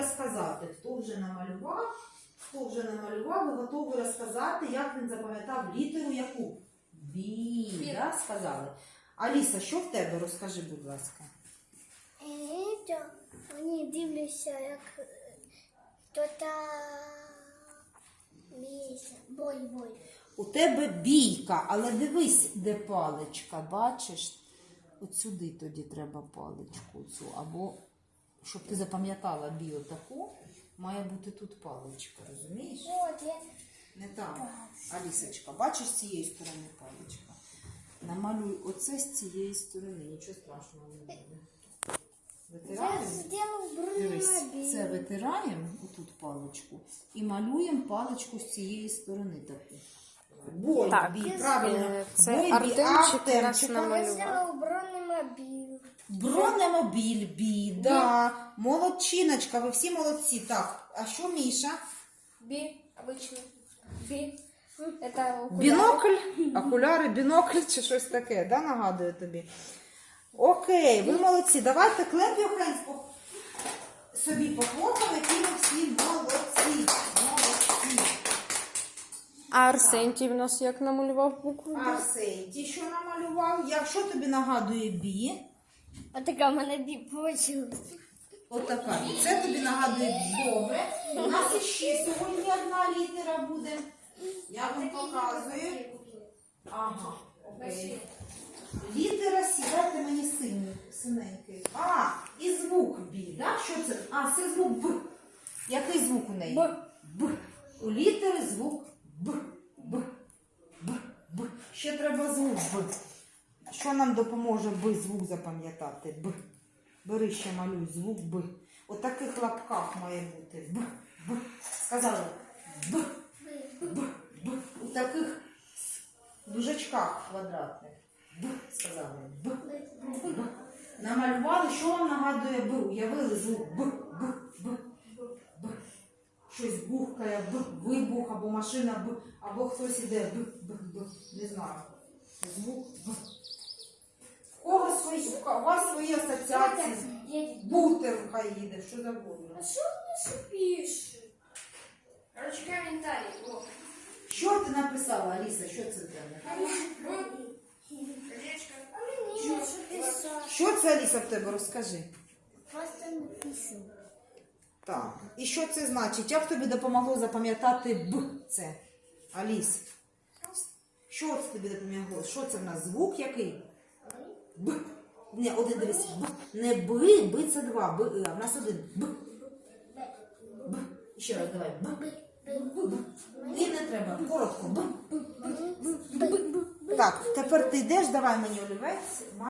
розказати, хто вже намалював, хто вже намалював, ви готові розказати, як він запам'ятав літеру яку? Бі, да, сказали. Аліса, що в тебе? Розкажи, будь ласка. Це вони дивляться, як хто-то бійся. Бой, бой. У тебе бійка, але дивись, де паличка, бачиш? От сюди тоді треба паличку цю. Або, щоб ти запам'ятала бій таку, має бути тут паличка, розумієш? От, я Не там. Алісочка, бачиш з цієї сторони паличка? Намалюй оце з цієї сторони, нічого страшного не буде. Витираємо? це витираємо отут паличку і малюємо паличку з цієї сторони таку. Бой, Так, бій, правильно. це Бой, Артемчик у нас намалював. Я зробив бронемобіль. Бронемобіль, бій, да. Молодчиночка, ви всі молодці. Так, а що Міша? Би, обычный. Би. Это окуляр. Бінокль, окуляри, бінокль чи щось таке, да, нагадує тобі. Окей, ви молодці. Давайте клеп Йохенс по- собі похлопаємо, які ви всі молодці. Молодці. А Арсентій в нас як намалював букву? «Б»? Арсентій, що намалював? Я, що тобі нагадує бі? А така в мене вийшла. Отака. Це тобі нагадує. Добре. У нас ще сьогодні одна літера буде. Я вам показую. Ага, окей. Літера Сі, дайте мені синю, синенький. А, і звук Бі, да? Що це? А, це звук Б. Який звук у неї? Б. Б. У літери звук Б. Б. Б. Б. Ще треба звук Б. Що нам допоможе Б звук запам'ятати? Б. Бери ще малюй звук Б. У таких лапках має бути Б. Б. Сказали Б. Б. Б. У таких дужачках квадратних. Б. Сказали Б. Б. Намалювали, що вам нагадує Б. Уявили звук Б. Б. Б. Б. Щось бухкає, Б. Вибух, або машина Б, або хтось іде Б. Б. Б. Не знаю. Звук Б. У кого свої, у вас свої асоціації. Бутер хай їде, що завгодно. А що вони пишуть? Короче, комментарий. О. Що ти написала, Аліса? Що це в тебе? Колечко. А мені що писати? Що це, Аліса, в тебе? Розкажи. Просто написано. Так. І що це значить? Як тобі допомогло запам'ятати Б це? Аліс? Що це тобі допомогло? Що це в нас? Звук який? Б. Не, один дивись. Б. Не би, би це два. Б, в нас один. Б. Б. Ще раз давай. Б. Б. І не треба. Коротко. Б. Так, тепер ти йдеш, давай мені олівець.